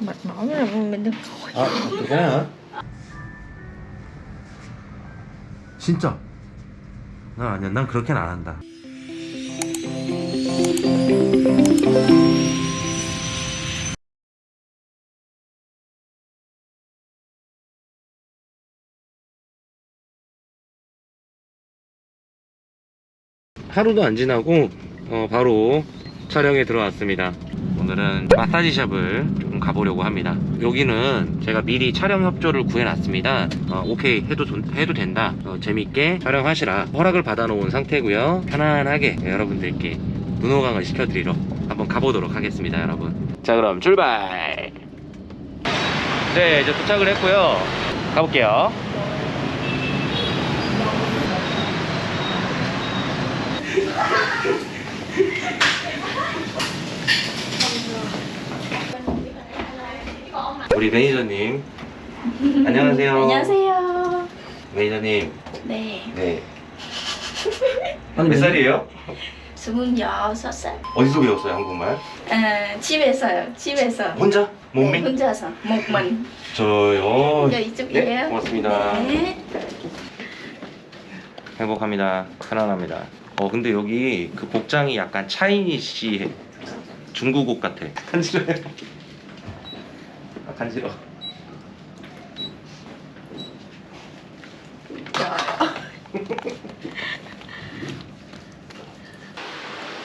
Mệt mỏi là mình đừng coi 아 괜찮아 진짜? 난 아니야 난 그렇게는 안 한다. 하루도 안 지나고 어, 바로 촬영에 들어왔습니다 오늘은 마사지 샵을 조금 가보려고 합니다. 여기는 제가 미리 촬영 협조를 구해놨습니다. 어, 오케이 해도, 좋- 해도 된다. 어, 재밌게 촬영하시라. 허락을 받아놓은 상태고요. 편안하게 여러분들께 눈호강을 시켜드리러 한번 가보도록 하겠습니다 여러분. 자 그럼 출발! 네 이제 도착을 했고요. 가볼게요 우리 매니저님. 안녕하세요. 안녕하세요. 매니저님. 네. 네. 한 몇 살이에요? 스물여섯 살. 어디서 배웠어요 한국말? 아, 집에서요 집에서. 혼자? 네, 몸매? 혼자서 mình 저요? 저 이쪽이에요. 네 고맙습니다. 네. 행복합니다. 편안합니다. 어 근데 여기 그 복장이 약간 차이니시 중국 옷 같아. 간지러요 thanh rượu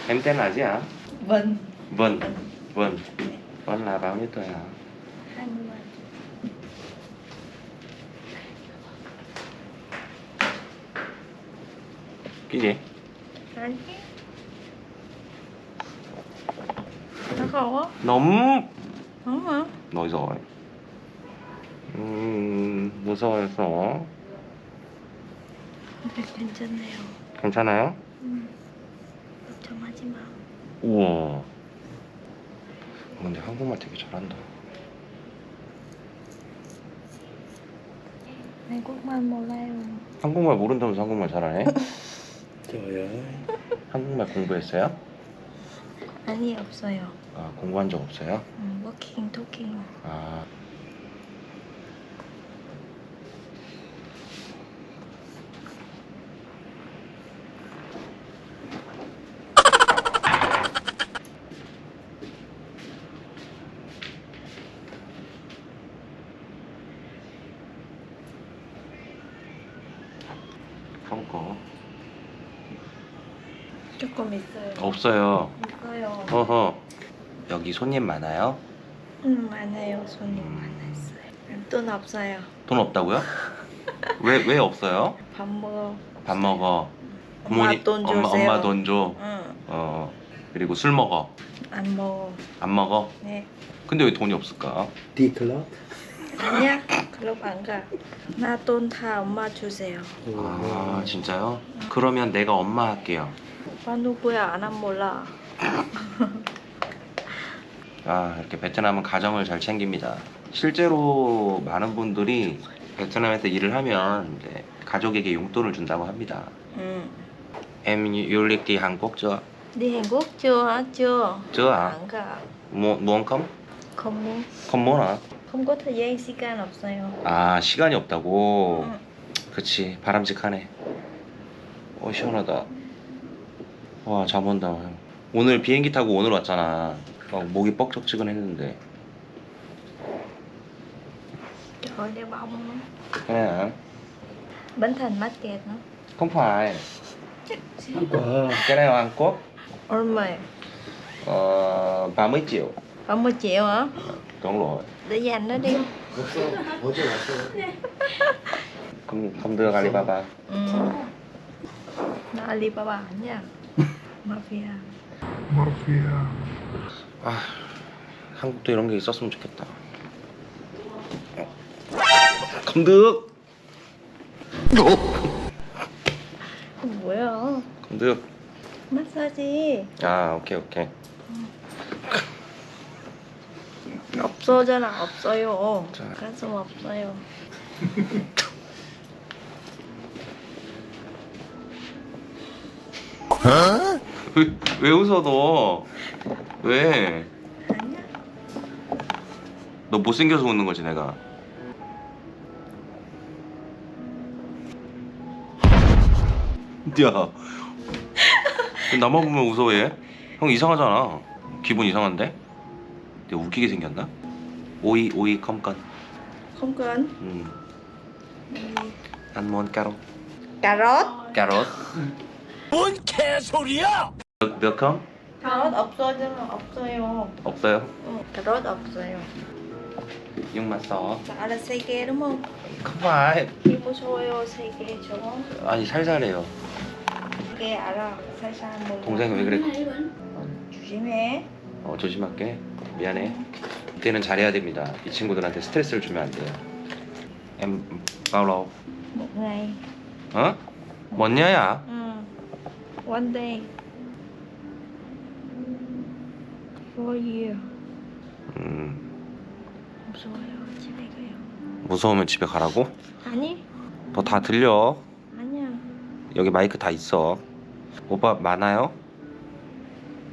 em tên là gì hả vân. Vân. Vân. Vân là bao nhiêu tuổi hả hai mươi cái gì? Nó khô á. Nóng nóng hả? Rồi 음, 무서워서. 괜찮네요. 괜찮아요? 걱정하지 마. 우와. 근데 한국말 되게 잘한다. 한국말 몰라요. 한국말 모른다면서 한국말 잘하네? 저요. 한국말 공부했어요? 아니 없어요 아 공부한 적 없어요? 음, 워킹 토킹. 아. 한거. 조금 있어요. 없어요. 있어요. 어허 여기 손님 많아요? 음 많아요 손님 음. 많았어요 돈 없어요 돈 없다고요? 왜 왜 없어요? 밥 먹어 밥 먹어 엄마 돈 엄마, 주세요 엄마 돈 줘. 응, 어 그리고 술 먹어. 안 먹어 안 먹어? 네 근데 왜 돈이 없을까? 디클럽. 아니야 클럽 안가나 돈 다 엄마 주세요 아 진짜요? 그러면 내가 엄마 할게요. 오빠 누구야 안 몰라 아 이렇게 베트남은 가정을 잘 챙깁니다. 실제로 많은 분들이 베트남에서 일을 하면 이제 가족에게 용돈을 준다고 합니다. 응. Em du lịch thì Hàn Quốc chưa? đi Hàn Quốc chưa hả chưa Chưa hả? 안 가. Muốn, muốn không? không muốn không muốn hả? không có thời gian 시간 없어요 아 시간이 없다고? 응. 그치 바람직하네 어 시원하다 와 잠 온다 오늘 비행기 타고 오늘 왔잖아 어, 목이 뻑적지근했는데 trời ơi đeo bông nữa. 그래 hả? Bến Thành mắc kẹt nữa không phải 한국. cái này là Hàn Quốc 얼마에 ờ, 30 triệu 30 triệu hả đúng rồi để dành nó đi 어제 왔어요. không, không đưa Alibaba ừ. nó Alibaba nha mafia 아 한국도 이런 게 있었으면 좋겠다. không được 뭐야? được 마사지. 아 오케이 오케이. 없어잖아 없어요. 자. 가슴 없어요. 왜, 왜 웃어 너? 왜? 아니야 너 못생겨서 웃는 거지 내가 야 나만 보면 웃어해? 형 이상하잖아 기분 이상한데? 내가 웃기게 생겼나? 오이 오이 컴건 Không cần. 음. Cà rốt. 까롯 뭔 개소리야? 몇 컴? Cà rốt 없어요. 없어요. 없어요 응, rốt 없어요. 6만 써 ghê đúng không? 컴파이 Khi mua xôi xây ghê chỗ 아니 살살해요 ghê 알아. 살살 몰라. 동생이 왜 그래 조심해. 어, 조심할게. 미안해. 이때는 잘해야 됩니다. 이 친구들한테 스트레스를 주면 안 돼요. lâu? Một ngày. 어? 뭐냐야? Ừ. One day. Year. 음, 무서워요. 집에 가요. 무서우면 집에 가라고? 아니? 너 다 들려. 아니야. 여기 마이크 다 있어. 오빠 많아요?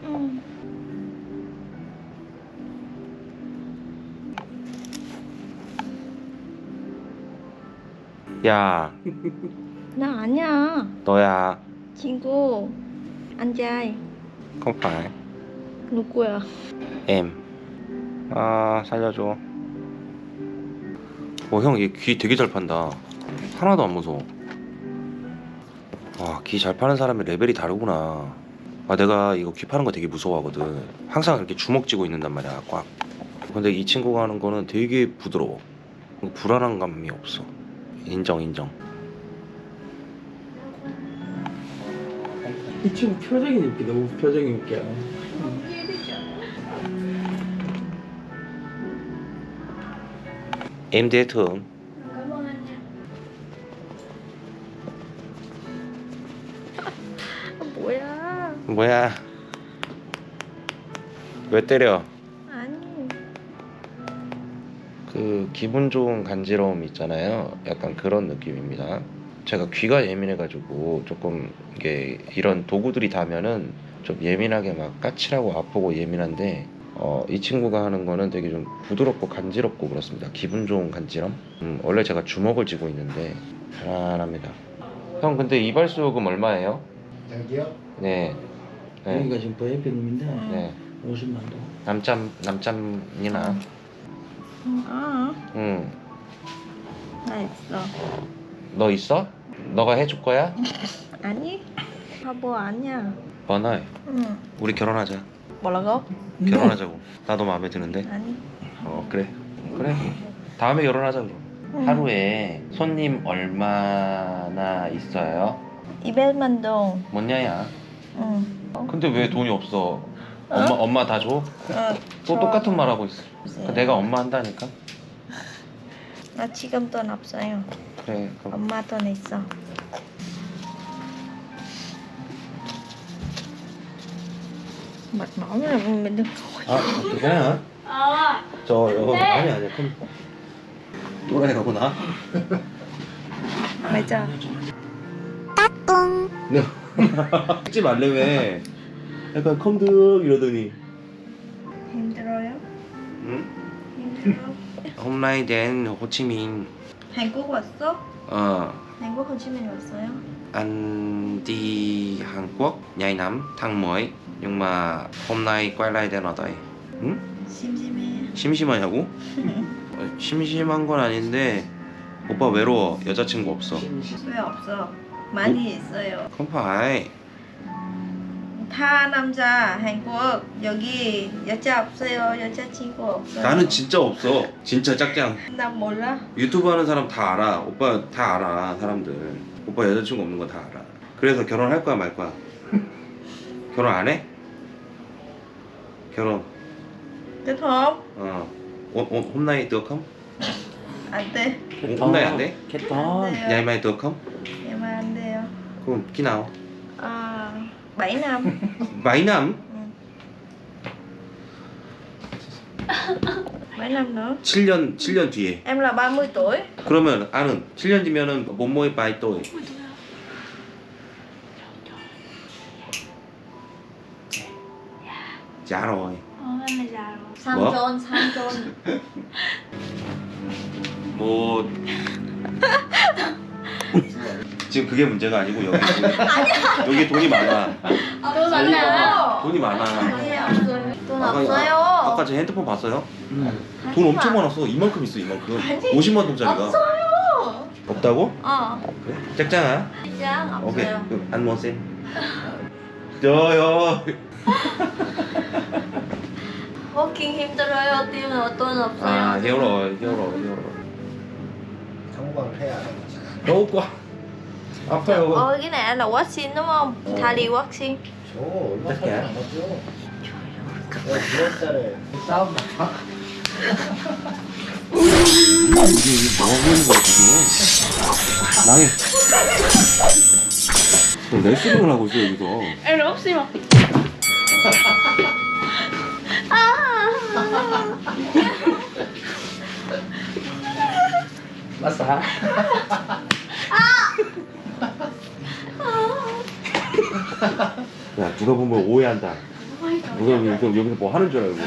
응. 야, 나 아니야. 너야. 친구. Không phải. 누구야? em. 아, 살려줘. 어, 형, 얘 귀 되게 잘 판다. 하나도 안 무서워. 와, 귀 잘 파는 사람이 레벨이 다르구나. 아, 내가 이거 귀 파는 거 되게 무서워하거든. 항상 이렇게 주먹 쥐고 있는단 말이야, 꽉. 근데 이 친구가 하는 거는 되게 부드러워. 불안한 감이 없어. 인정, 인정. 이 친구 표정이 웃겨. 너무 표정이 웃겨. Em dễ thương. 아, 뭐야? 뭐야? 왜 때려? 아니. 그 기분 좋은 간지러움 있잖아요. 약간 그런 느낌입니다. 제가 귀가 예민해가지고 조금 이게 이런 도구들이 닿으면은 좀 예민하게 막 까칠하고 아프고 예민한데 어, 이 친구가 하는 거는 되게 좀 부드럽고 간지럽고 그렇습니다. 기분 좋은 간지럼. 음, 원래 제가 주먹을 쥐고 있는데 편안합니다. 형 근데 이발소 요금 얼마예요? 여기요? 네. 네. 여기가 지금 보혜편님인데 네. 50만 동. 남짬 남짬이나. 아, 응. 나 있어. 너 있어? 너가 해줄 거야? 아니? 바보 아니야. 번아 응. 우리 결혼하자 뭐라고? 결혼하자고 나도 마음에 드는데 아니. 어 그래 그래 다음에 결혼하자 그럼 응. 하루에 손님 얼마나 있어요? 200만 동. 뭐냐야 응. 근데 왜 돈이 없어 엄마 엄마 다 줘? 어, 또 저- 똑같은 말 하고 있어 주세요. 내가 엄마 한다니까 나 지금 돈 없어요. 그래 그럼 엄마 돈 있어. Mặt nói là mình đừng 아 괜찮아 저 이거 아니 아니 그럼 또라이 가구나 맞아. 찍지 말래매 약간 컴득 이러더니 힘들어요? 응? 힘들어. Hồ Chí Minh 한국 왔어? ờ 한국 호치민 왔어요? Anh đi Hàn Quốc nhảy năm tháng mới nhưng mà hôm nay quay lại đến ở đây 응? 심심해. 심심하냐고? 어, 심심한 건 아닌데 오빠 외로워 여자친구 없어 왜 없어? 많이 있어요. 컴파이 다 남자 한국 여기 여자 없어요. 여자 친구 없어요. 나는 진짜 없어 진짜 짝짱 나 몰라. 유튜브 하는 사람 다 알아 오빠 다 알아 사람들 오빠 여자친구 없는 거다 알아 그래서 결혼할 거야 말 거야 결혼 안 해? 결혼 hôn 어 오, 오, hôm nay được không? 안 돼. 오, nay 안 돼? 캣톤. 안 돼요. 안. 그럼? À, 7 năm. Mấy năm? Ừ. 7 năm nữa. 7년 7년 뒤에 Em là 30 tuổi. 그러면 아는 7년 뒤면은 몸모이 바이 또이 rồi là già rồi. 삼촌 삼촌 뭐 지금 그게 문제가 아니고 여기 여기 돈이 많아. 돈 많아요. 돈이 많아. 아니 없어요 돈 아까, 없어요 아 까 제 핸드폰 봤어요? 응. 돈 엄청 많았어. 이만큼 있어 이만큼. 50만 동짜리가. 없어요 없다고? 어 그래? 짝짱아. 진짜 오케이. 없어요 그럼 안 먹었어요? 저요. 워킹 힘들어요 뛰면 돈 없어요 아 히어로 히어로 히어로. 성공을 해야 돼. 너무. 아파요. Cái này là vaccine đúng không? Thali vaccine 저 얼마 어떡해? 안 받죠? 내가 9월달에 싸움 나. 이게 이게 뭐 하고 있는 거야 지금? 너 레슬링을 하고 있어 여기서. Là vaccine mà 맞다. 야 누가 보면 오해한다. 누가 보면 여기서, 여기서 뭐 하는 줄 알고.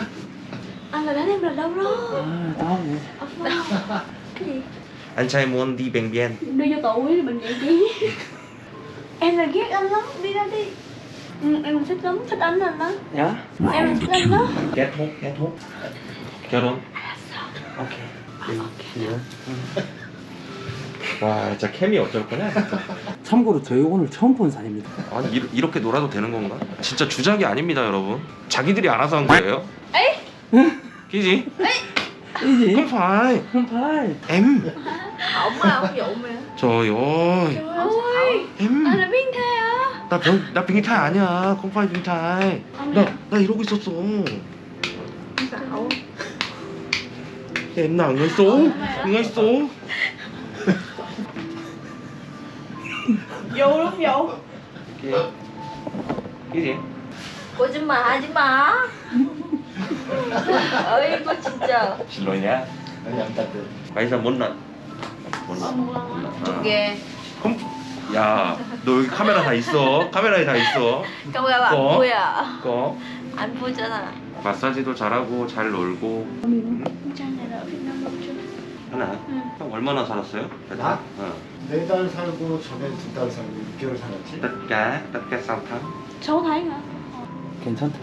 Anh là đánh em lần đâu đó 아, 다음에. Anh trai muốn đi bệnh viện. đưa cho tổ quý thì bệnh viện chứ Em là ghét anh lắm, đi ra đi ừ, em thích lắm thích anh anh đó 야? em thích anh đó Kết thúc, kết thúc. 결혼. 오케이. 와 진짜 케미 어쩔 거냐 진짜. 참고로 저희 오늘 처음 본 사진입니다. 아니 이, 이렇게 놀아도 되는 건가? 진짜 주작이 아닙니다 여러분. 자기들이 알아서 한 거예요. 에이. 이지? em Ổng mà, ổng dụ mà trời ơi ôi em anh là biến thế á 나 병, 나 빙타이 아니야. phải 빙타이. 나, 나 이러고 있었어. Xạo em nào đúng vô cái gì 거짓말 하지 마 어이구 진짜 nhá 아니 안 giờ muốn lần muốn lần 두개 không 야, 너 여기 카메라 다 있어. 카메라에 다 있어. 카메라 안 어? 보여 거. 안 보잖아 마사지도 잘하고 잘 놀고. trang 하나. 형 얼마나 살았어요? 나? 어. 네달 살고 전에 두 달 살고 6개월 살았지. 6 tháng. 6 tháng hả 괜찮다.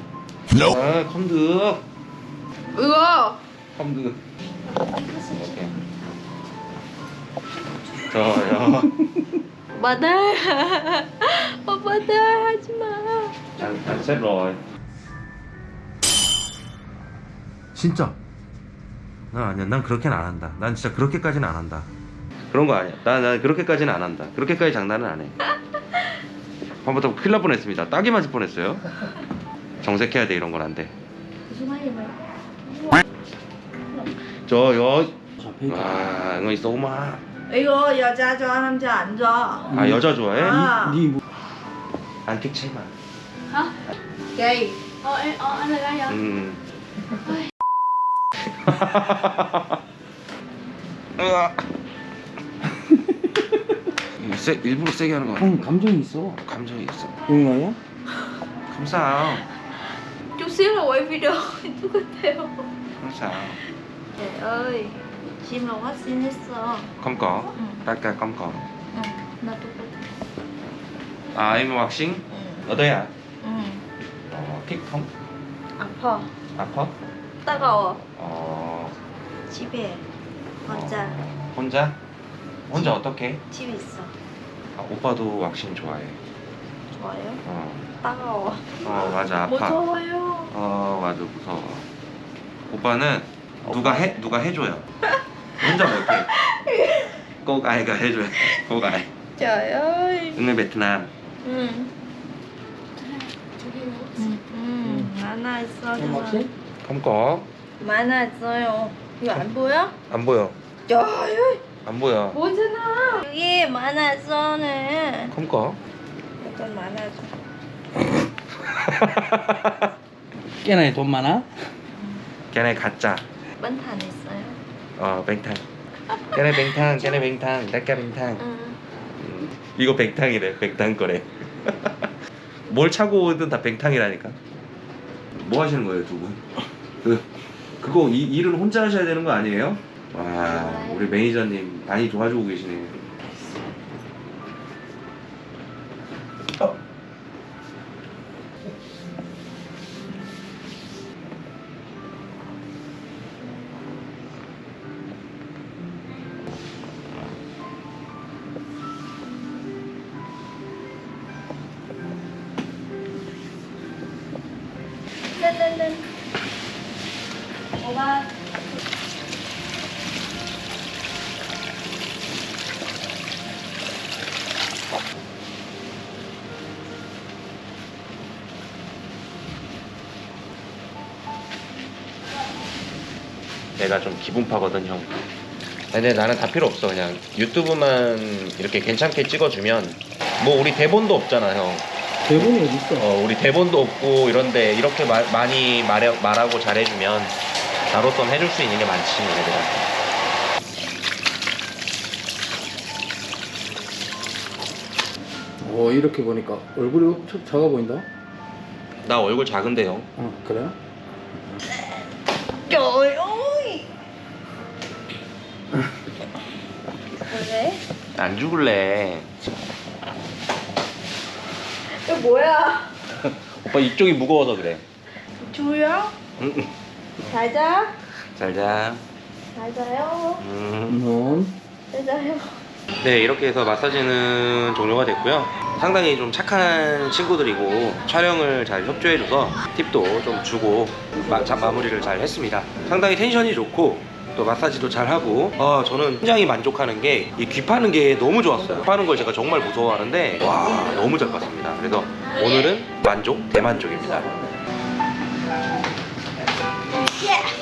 Không được. Ok. Trời ơi. 바다 어 바다 하지 마 anh xếp rồi. 진짜. 난 아니야. 난 그렇게는 안 한다. 난 진짜 그렇게까지는 안 한다. 그런 거 아니야. 난, 난 그렇게까지는 안 한다. 그렇게까지 장난은 안 해. 한번더 큰일 날 뻔했습니다. 딱이 맞을 뻔했어요. 정색해야 돼 이런 건 안 돼. số mấy vậy mày 저요. 아, 이거 있어 오마. 이거 여자 좋아 남자 안 좋아 아 여자 좋아해? 아. 니 뭐? 안 틱채마. hả Gay ờ, em, ờ anh là gay hả 음. 으아. 이거 세, 일부러 세게 하는 거 아니야? 형 감정이 있어. 감정이 있어. 용이야? 감사. chút xíu là quay video 똑같아요 감사. trời ơi chim là vaccine 했어 컴꺼. 응. 딸까 컴꺼. 응, 나 똑같아 아, em 왁싱? 응, 어디야? 응. 어, 틱통? 아파 아파? 따가워 어. 집에 혼자 어, 혼자? 혼자 어떻게? 집에 있어 아, 오빠도 왁싱 좋아해. 좋아요? 어. 따가워 어, 맞아. 아파. 무서워요 어 맞아 무서워 오빠는 누가 해 누가 해줘요 혼자 못해 꼭 아이가 해줘요 꼭 아이 ơi 오늘 베트남 응. 응, 응. 많아 있어? 검거 많아 있어요. 이거 안 보여? 안 보여. ơi 안 보여. 보잖아. 여기 많아 있어는 검거 약간 많아져. 깨나에 돈 많아? 걔네 가짜. 빤탄 있어요? 어 뱅탕. 걔네 뱅탕 걔네 뱅탕 딸까 뱅탕. 응. 음, 이거 뱅탕이래 뱅탕 거래. 뭘 차고 오든 다 뱅탕이라니까. 뭐 하시는 거예요 두 분 그 그거 이, 일을 혼자 하셔야 되는 거 아니에요? 와 우리 매니저님 많이 도와주고 계시네요 내가 좀 기분파거든 형 근데 나는 다 필요 없어 그냥 유튜브만 이렇게 괜찮게 찍어주면 뭐 우리 대본도 없잖아 형 대본이 어디 있어? 어, 우리 대본도 없고 이런데 이렇게 말, 많이 말해, 말하고 잘해주면 나로선 해줄 수 있는 게 많지 얘들아 어 이렇게 보니까 얼굴이 엄청 작아 보인다. 나 얼굴 작은데 형 어 그래 ơi 그래? 안 죽을래. 이거 뭐야? 오빠 이쪽이 무거워서 그래. 응, 잘자. 잘자. 잘 자요. 음. 넌잘 자요. 네 이렇게 해서 마사지는 종료가 됐고요. 상당히 좀 착한 친구들이고 촬영을 잘 협조해줘서 팁도 좀 주고 마, 자, 마무리를 잘 했습니다. 상당히 텐션이 좋고 또 마사지도 잘하고 아 저는 굉장히 만족하는 게 이 귀 파는 게 너무 좋았어요. 파는 걸 제가 정말 무서워하는데 와 너무 잘 봤습니다. 그래서 오늘은 만족 대만족입니다. Yeah